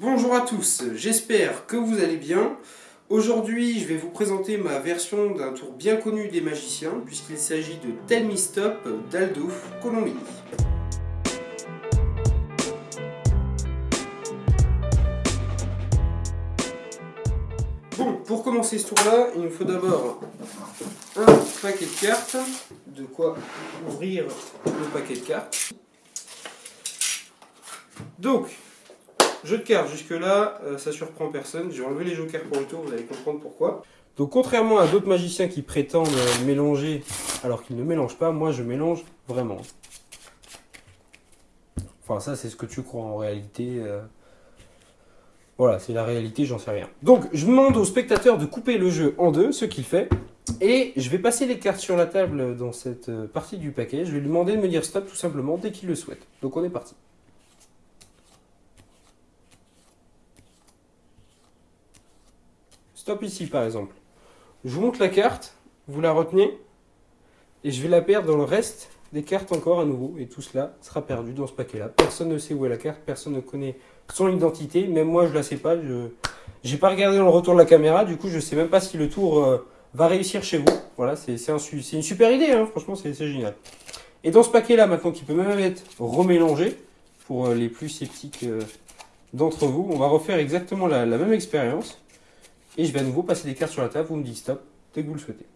Bonjour à tous, j'espère que vous allez bien. Aujourd'hui, je vais vous présenter ma version d'un tour bien connu des magiciens, puisqu'il s'agit de Tell Me Stop d'Aldo Colombini. Bon, pour commencer ce tour-là, il nous faut d'abord un paquet de cartes, de quoi ouvrir le paquet de cartes. Donc, Jeu de cartes, jusque-là, euh, ça surprend personne. J'ai enlevé les jokers pour le tour, vous allez comprendre pourquoi. Donc contrairement à d'autres magiciens qui prétendent euh, mélanger alors qu'ils ne mélangent pas, moi je mélange vraiment. Enfin ça c'est ce que tu crois en réalité. Euh. Voilà, c'est la réalité, j'en sais rien. Donc je demande au spectateur de couper le jeu en deux, ce qu'il fait. Et je vais passer les cartes sur la table dans cette partie du paquet. Je vais lui demander de me dire stop tout simplement dès qu'il le souhaite. Donc on est parti. Stop ici par exemple. Je vous montre la carte, vous la retenez, et je vais la perdre dans le reste des cartes encore à nouveau, et tout cela sera perdu dans ce paquet-là. Personne ne sait où est la carte, personne ne connaît son identité, même moi je la sais pas, je n'ai pas regardé dans le retour de la caméra, du coup je sais même pas si le tour euh, va réussir chez vous. Voilà, c'est une super idée, hein. franchement c'est génial. Et dans ce paquet-là, maintenant, qui peut même être remélangé, pour euh, les plus sceptiques euh, d'entre vous, on va refaire exactement la même expérience. Et je vais à nouveau passer des cartes sur la table, vous me dites stop dès que vous le souhaitez.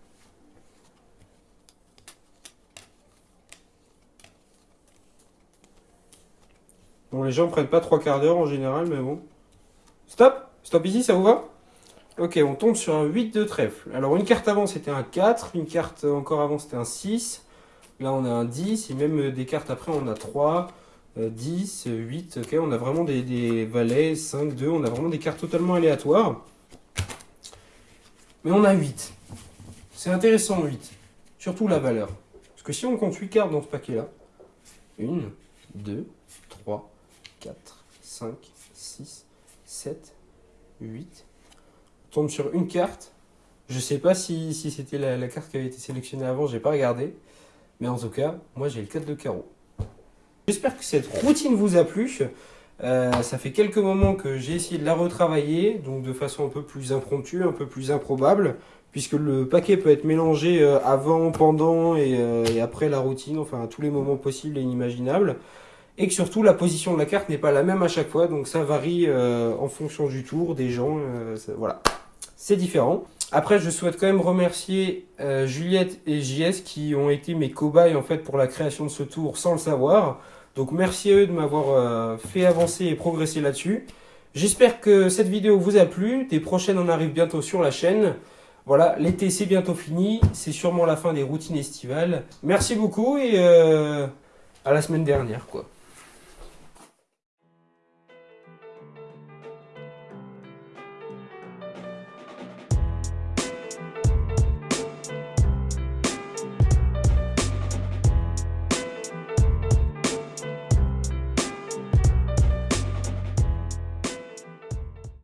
Bon, les gens ne prennent pas trois quarts d'heure en général, mais bon. Stop Stop ici, ça vous va? Ok, on tombe sur un 8 de trèfle. Alors, une carte avant, c'était un 4. Une carte encore avant, c'était un 6. Là, on a un 10. Et même des cartes après, on a 3, 10, 8. Ok, on a vraiment des, des valets, 5, 2. On a vraiment des cartes totalement aléatoires. Mais on a 8. C'est intéressant 8. Surtout la valeur. Parce que si on compte 8 cartes dans ce paquet-là, 1, 2, 3, 4, 5, 6, 7, 8. On tombe sur une carte. Je ne sais pas si, c'était la, la, carte qui avait été sélectionnée avant, j'ai pas regardé. Mais en tout cas, moi j'ai le 4 de carreau. J'espère que cette routine vous a plu. Euh, ça fait quelques moments que j'ai essayé de la retravailler, donc de façon un peu plus impromptue, un peu plus improbable, puisque le paquet peut être mélangé euh, avant, pendant euh, et, après la routine, enfin à tous les moments possibles et inimaginables. Et que surtout la position de la carte n'est pas la même à chaque fois, donc ça varie en fonction du tour, des gens, voilà. C'est différent. Après, je souhaite quand même remercier Juliette et JS qui ont été mes cobayes en fait pour la création de ce tour sans le savoir. Donc merci à eux de m'avoir euh, fait avancer et progresser là-dessus. J'espère que cette vidéo vous a plu. Des prochaines en arrivent bientôt sur la chaîne. Voilà, l'été c'est bientôt fini. C'est sûrement la fin des routines estivales. Merci beaucoup et euh, à la semaine dernière quoi.